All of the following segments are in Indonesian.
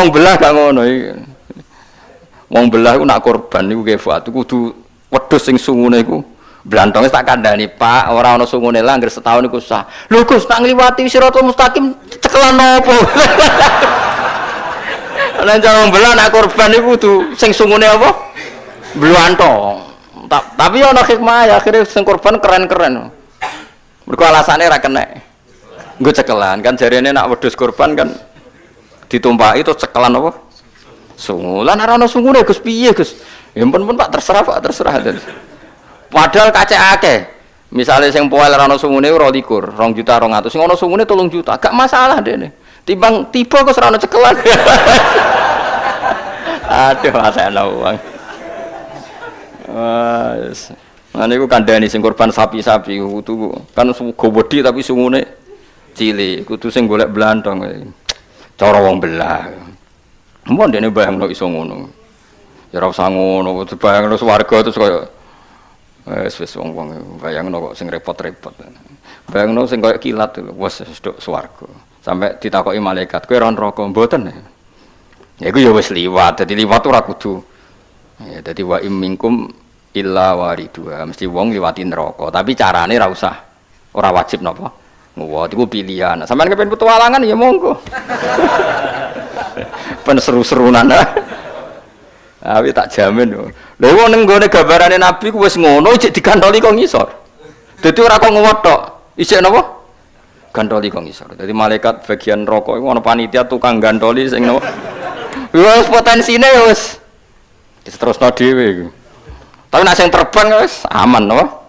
wong belah gak ngono iki. Wong belah iku nak korban niku kefat kudu wedhus sing sungune iku Blantong tak kandhani, Pak, ora ana sungune lah anggere setahun iku sah. Lho Gus, nak ngliwati siratal mustaqim cekelan nopo? Lah cara belah nak korban iku kudu sing sungune apa? Blantong. Tapi ana hikmah ya akhirnya sing korban keren-keren. Mergo alasane ra kena. Nggo cekelan kan jarene nak wedhus korban kan ditumpaki itu cekelan apa? Sungu. Lah ora ana sungune Gus piye Gus? Ya pun Pak terserah Pak terserah. Padahal kacek akeh. Misalnya sing poel ora ana sungune 22, 2 juta 200. Sing ana sungune 3 juta, gak masalah dene. Timbang tiba kok ora cekelan. Aduh, ana uang. Wes. Nah niku kandhani sing korban sapi-sapi kudu kan go wedi tapi sungune cilik, kudu sing golek blantong. Cara wong belah. Mun dene bayangno iso ngono. Ya ora usah ngono, bayangno swarga terus kaya Wes wis wong-wong bayangno kok sing repot-repot. Bayangno sing koyo kilat wis sedok swarga. Sampai ditakoki malaikat, kowe ora neraka mboten. Ya iku ya wis liwat, dadi liwat ora kudu. Ya dadi wa im minkum illa waridua. Mesti wong liwati neraka, tapi carane ora usah. Ora wajib napa? Nguwat iku pilihan. Sampeyan kepen petualangan ya monggo. Pen seru-serunan. Tapi tak jamin yo. Lha wong ning gone gambarane Nabi ku wis ngono cek digantoli kok ngisor. Dadi ora kok ngewot tok. Isik napa? Gantoli kok ngisor. Dadi malaikat bagian rokok iku ana panitia tukang gantoli sing napa? Wis potensine wis diterusno dhewe iku. Tapi nek sing terbang wis aman napa?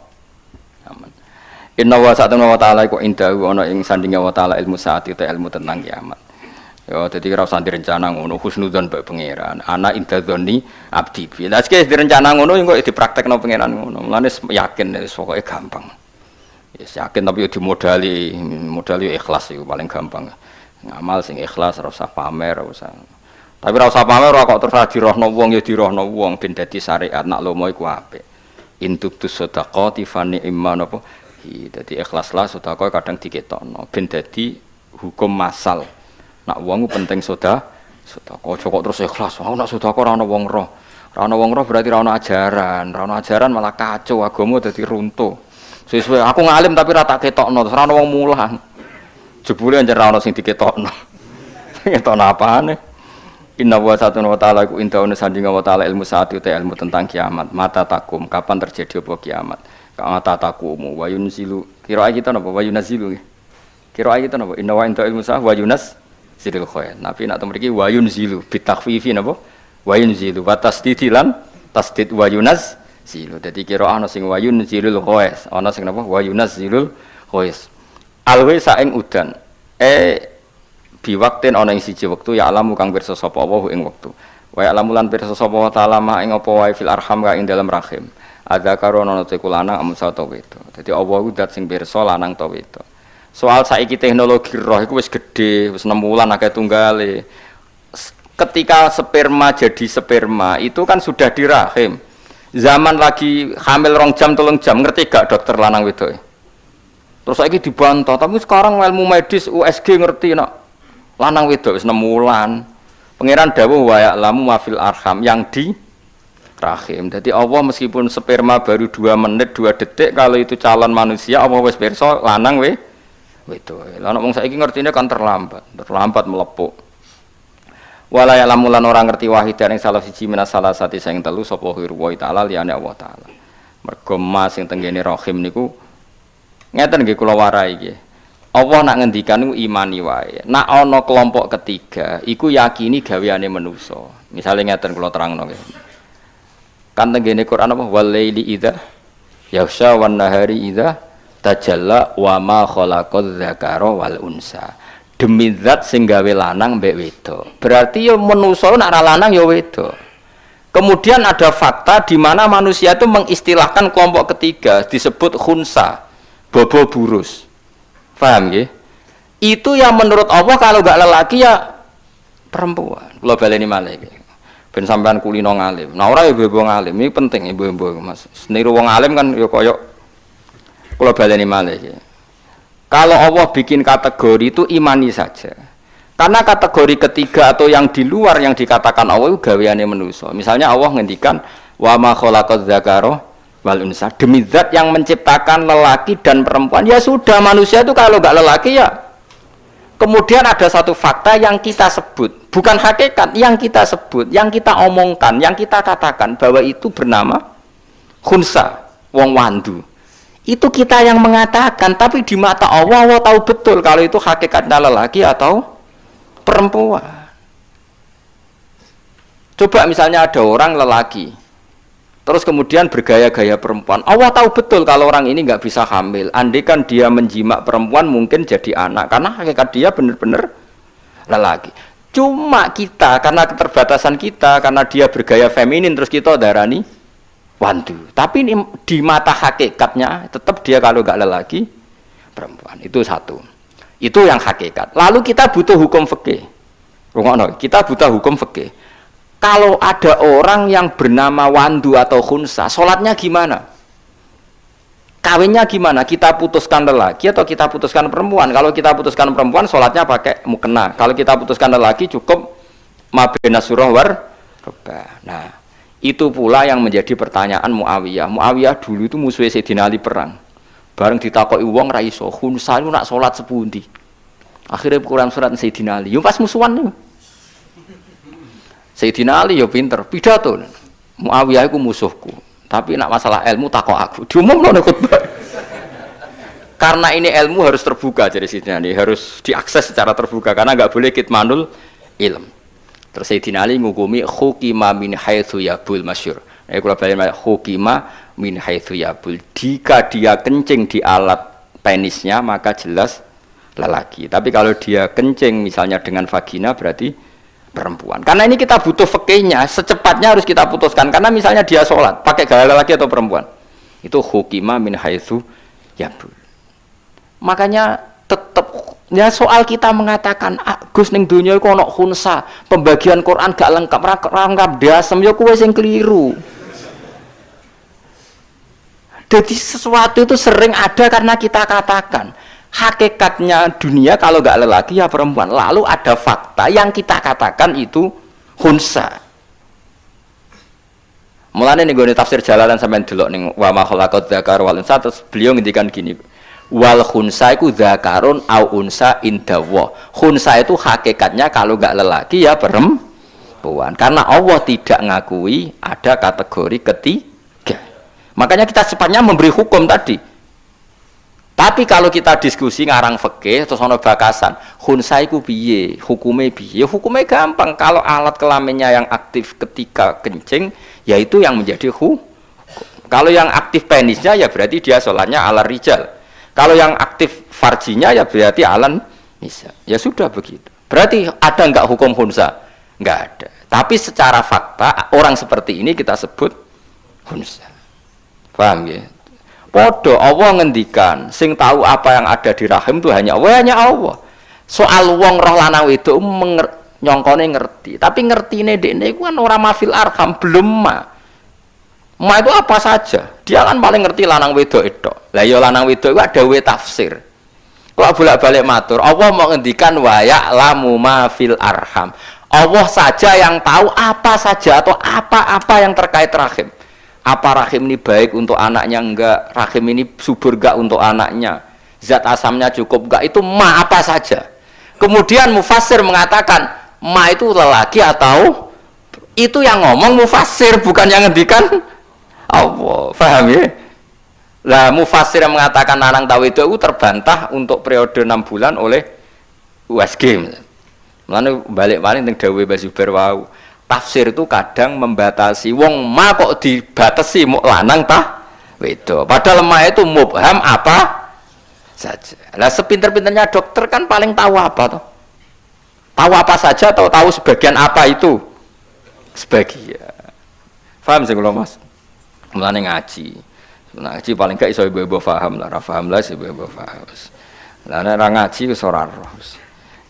Inna wa sa'atun wa ta'ala iku indahu ana ing sandinge wa ta'ala ilmu saat itu ilmu tentang kiamat. Ya, jadi kira usah direncana ngono, husnudzon bae pangeran. Ana intadzoni abdi. Lah sik direncana ngono kok dipraktekno pangeran ngono. Mulane yakin wis pokoke gampang. Yes, yakin tapi dimodali, modali ikhlas itu paling gampang. Ngamal sing ikhlas ora usah pamer, ora usah. Tapi ora usah pamer ora kok terus dirohno wong ya dirohno wong ben dadi syariat nak lomo iku apik. Intubtus sadaqati fa ni'man apa? Dadi ikhlaslah sedekah kadang diketokno. Ben dadi hukum masal. Nak wong penting soda sedekah kok terus ikhlas. Oh nak sedekah ora ana wong roh. Ora ana wong roh berarti ora ana ajaran. Ora ana ajaran malah kacau agama dadi runtuh. Sesuai aku ngalim tapi rata ketokno terus ora ana wong mulang. Jebule anjir ora ana sing diketokno. Ketokno apane? Inna wa satu wa ta'ala ku indauna wa ta'ala ilmu saat itu ilmu tentang kiamat. Mata takum kapan terjadi apa kiamat mata takumu wa yunzilu kira kita napa? Wa yunzilu kira kita napa? Inna wa ilmu saat wa yunas zilul khoyat Nabi nak wayun zilu bitakfifi napa? Wayun zilu wa tasdidi lan tasdid wayunas zilu dadi kira ana sing wayun zilul khoyat ana sing napa? Wayunas zilul khoyat alwe saing udan. Eh bi waktin ana ing siji ya alamu kang pirsa sapa wa ing wektu. Wa alamu lan pirsa sapa wa taala ma ing apa wae fil arham ka ing dalam rahim ada karo ana te kulana amun to wedo dadi Allah ku dat sing pirsa lanang to wedo Soal saiki teknologi roh itu wis gede, wis 6 bulan akeh tunggale. Ketika sperma jadi sperma itu kan sudah di rahim. Zaman lagi hamil rong jam tolong jam ngerti gak dokter lanang itu? Terus saiki dibantah, tapi sekarang ilmu medis USG ngerti nak lanang itu wis 6 bulan. Pangeran dawuh wa ya'lamu mafil arham yang di rahim. Jadi Allah meskipun sperma baru dua menit dua detik kalau itu calon manusia Allah wis pirsa lanang weh itu lah wong saiki ngertine kan terlambat terlambat melepuk. Wala ya lamulan orang ngerti wahid yang salah siji minas salah sati sing telu sapa wa taala liyane Allah taala. Mergo mas sing rahim niku ngeten nggih kula warai nggih. Allah nak ngendikan niku imani wae. Nak ana kelompok ketiga iku yakini gaweane manusa. Misalnya ngeten kula terangno nggih kan tenggene Quran apa? Walaili idza yaghsha wan nahari idza tajalla wa ma khalaqadz dzakara wal unsa. Demi zat sing gawe lanang mbek wedok. Berarti ya manusa nak lanang ya wedok. Kemudian ada fakta di mana manusia itu mengistilahkan kelompok ketiga disebut khunsa bobo burus. Paham ya itu yang menurut Allah kalau gak lelaki ya perempuan. Kalau baleni malah ben sampean kulino ngalim nah ora ibu-ibu ngalim ini penting ibu-ibu mas seniru wong alim kan ya koyok kalau baleni malih ya. Kalau Allah bikin kategori itu imani saja. Karena kategori ketiga atau yang di luar yang dikatakan Allah itu gaweane manusia. Misalnya Allah ngendikan wa ma khalaqaz zakara wal unsa. Demi zat yang menciptakan lelaki dan perempuan. Ya sudah manusia itu kalau nggak lelaki ya Kemudian ada satu fakta yang kita sebut, bukan hakikat, yang kita sebut, yang kita omongkan, yang kita katakan bahwa itu bernama khunsa, wong wandu. Itu kita yang mengatakan, tapi di mata Allah, Allah tahu betul kalau itu hakikatnya lelaki atau perempuan. Coba misalnya ada orang lelaki, terus kemudian bergaya-gaya perempuan. Allah tahu betul kalau orang ini nggak bisa hamil. Andai kan dia menjimak perempuan mungkin jadi anak, karena hakikat dia benar-benar lelaki. Cuma kita karena keterbatasan kita, karena dia bergaya feminin terus kita darani wandu. Tapi ini, di mata hakikatnya tetap dia kalau nggak lelaki perempuan. Itu satu. Itu yang hakikat. Lalu kita butuh hukum fikih. Kita butuh hukum fikih. Kalau ada orang yang bernama Wandu atau Khunsa, sholatnya gimana? Kawinnya gimana? Kita putuskan lelaki atau kita putuskan perempuan? Kalau kita putuskan perempuan, sholatnya pakai mukena. Kalau kita putuskan lelaki, cukup mabena surah war. Nah, itu pula yang menjadi pertanyaan Muawiyah. Muawiyah dulu itu musuh Sayyidina Ali perang bareng ditakoki wong ra iso khunsa itu nak salat sepundi akhirnya Quran surat Sayyidina Ali yo pas musuhan nih Sayyidina Ali yo pinter pidato. Muawiyah itu musuhku. Tapi nak masalah ilmu takok aku. Diumum nih khutbah. Karena ini ilmu harus terbuka jadi Sayyidina Ali. Harus diakses secara terbuka karena nggak boleh kitmanul ilm. Terus Sayyidina Ali ngukumi khukima min haitsu yabul masyur. Eh kalau balik khukima min haitsu yabul jika dia kencing di alat penisnya maka jelas lelaki. Tapi kalau dia kencing misalnya dengan vagina berarti perempuan. Karena ini kita butuh fakihnya secepatnya harus kita putuskan. Karena misalnya dia sholat pakai gaya lelaki atau perempuan? Itu hukima min haitsu yabul makanya tetap ya soal kita mengatakan ah, Gus ning dunia iku ana khunsa pembagian Quran gak lengkap ra lengkap dasem ya sing keliru. Jadi sesuatu itu sering ada karena kita katakan hakikatnya dunia kalau nggak lelaki ya perempuan. Lalu ada fakta yang kita katakan itu hunsa. Mulane nih gue tafsir jalalan sampai dulu nih wa ma khalaqat dzakar wal unsa terus beliau ngendikan gini wal hunsa itu dzakarun au unsa indawa. Hunsa itu hakikatnya kalau nggak lelaki ya perempuan. Karena Allah tidak ngakui ada kategori ketiga Makanya kita secepatnya memberi hukum tadi. Tapi kalau kita diskusi ngarang fikih atau sono bakasan, khunsa iku piye, hukumnya piye? Hukumnya gampang. Kalau alat kelaminnya yang aktif ketika kencing, yaitu yang menjadi hu. Kalau yang aktif penisnya ya berarti dia sholatnya ala rijal. Kalau yang aktif farjinya ya berarti alan bisa. Ya sudah begitu. Berarti ada nggak hukum khunsa? Nggak ada. Tapi secara fakta orang seperti ini kita sebut khunsa. Paham ya? Podo Allah ngendikan, sing tahu apa yang ada di rahim itu hanya Allah, hanya Allah. Soal wong roh lanang itu nyongkone ngerti, tapi ngerti ini dene itu kan orang mafil arham belum ma. Ma itu apa saja? Dia kan paling ngerti lanang wedok itu. Lah ya lanang wedok itu ada we tafsir. Kalau bolak-balik matur, Allah mau ngendikan wayak lamu mafil arham. Allah saja yang tahu apa saja atau apa-apa yang terkait rahim apa rahim ini baik untuk anaknya? Enggak. Rahim ini subur enggak untuk anaknya? Zat asamnya cukup enggak itu ma apa saja. Kemudian mufasir mengatakan ma itu lelaki atau itu yang ngomong mufasir bukan yang ngendikan Allah. Paham ya? Lah mufasir yang mengatakan anak tahu itu terbantah untuk periode enam bulan oleh USG Lalu balik balik tentang Dawe Basuber wau tafsir itu kadang membatasi wong ma kok dibatasi mau lanang tah itu padahal ma itu mubham apa saja. Lah sepinter-pinternya dokter kan paling tahu apa tuh tahu apa saja atau tahu sebagian apa itu? Sebagian. Paham sih kalau mas? Mulane ngaji. Ngaji paling gak iso ibu-ibu paham lah. Paham lah ibu-ibu paham lah ngaji wis ora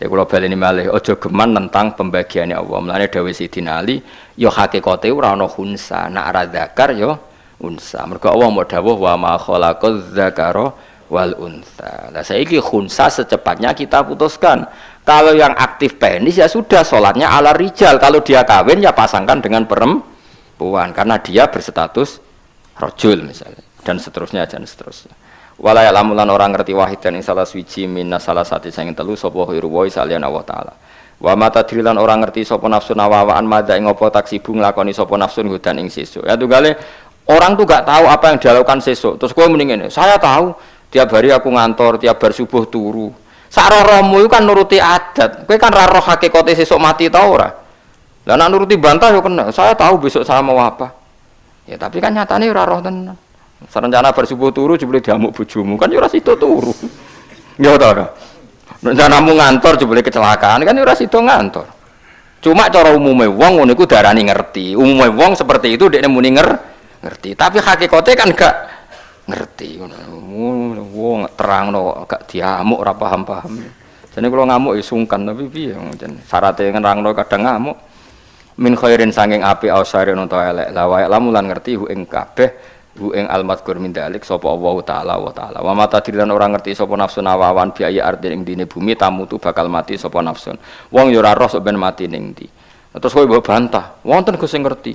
ya kalau ini malih ojo geman tentang pembagiannya Allah mulanya Dawi Sidina Ali yo hakikate ora ana hunsa nak ra zakar yo unsa mergo Allah mau dawuh wa ma khalaqaz zakara wal unsa. Lah saiki khunsa secepatnya kita putuskan. Kalau yang aktif penis ya sudah sholatnya ala rijal. Kalau dia kawin ya pasangkan dengan perempuan karena dia berstatus rojul misalnya dan seterusnya dan seterusnya. Walaya lamulan orang ngerti wahid dan salah suci minna salah satu yang telu sopo hirwoi salian Allah taala. Wa mata drilan orang ngerti sopo nafsu nawawaan mada ing opo taksibu nglakoni sopo nafsu hudan ing sesuk. Ya tunggale orang tuh gak tahu apa yang dilakukan sesuk. Terus kowe mending ini, saya tahu tiap hari aku ngantor, tiap bar subuh turu. Saroromu itu kan nuruti adat. Kowe kan roh hakikate sesuk mati tau ora? Lah nak nuruti bantah yo kena. Saya tahu besok saya mau apa. Ya tapi kan nyatane ora roh. Serencana bersubuh turu jebule diamuk bojomu kan yo ora sido turu. Ya ta Rencanamu ngantor jebule kecelakaan kan ora sido ngantor. Cuma cara umumnya wong ngono iku darani ngerti. Umumnya wong seperti itu dekne muni nger ngerti. Tapi hakikatnya kan gak ngerti. Wong terang no gak diamuk ora paham-paham. Jadi kalau ngamuk ya sungkan tapi piye syaratnya nerangno kadang ngamuk min khairin sanging api ausarin untuk elek lawa lamulan ngerti hu ing kabeh hu ing almadkur min dalik sapa Allah taala wa taala. Wa mata dilan orang ngerti sapa nafsu nawawan biaya arti ing dine bumi tamu tu bakal mati sapa nafsun. Wong yo ora roh ben mati ning ndi. Terus kowe mbok bantah wonten Gus sing ngerti.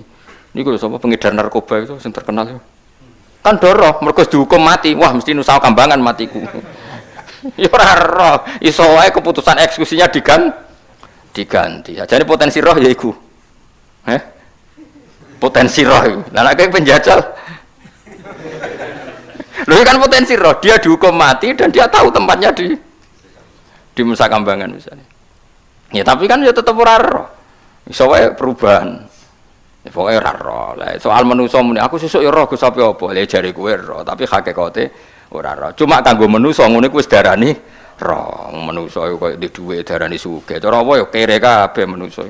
Niku lho sapa pengedar narkoba itu sing terkenal yo kan doroh mergo dihukum mati wah mesti nusa kambangan matiku. Yo ora roh iso wae keputusan eksekusinya digan diganti. Jadi potensi roh ya iku. Potensi roh lah nek penjajal Loh kan potensi roh, dia dihukum mati dan dia tahu tempatnya di di Nusa Kambangan misalnya. Ya tapi kan ya tetap ora roh. Wae perubahan. Ya pokoknya ora roh. Lah soal manusa muni aku sesuk ya roh Gus apa apa. Lah jare roh, tapi hakikate ora roh. Cuma kanggo manusa ngene kuwi wis darani roh. Manusa koyo di dhuwit darani sugih. Cara apa ya kere kabeh manusa.